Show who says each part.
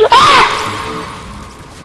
Speaker 1: Ah!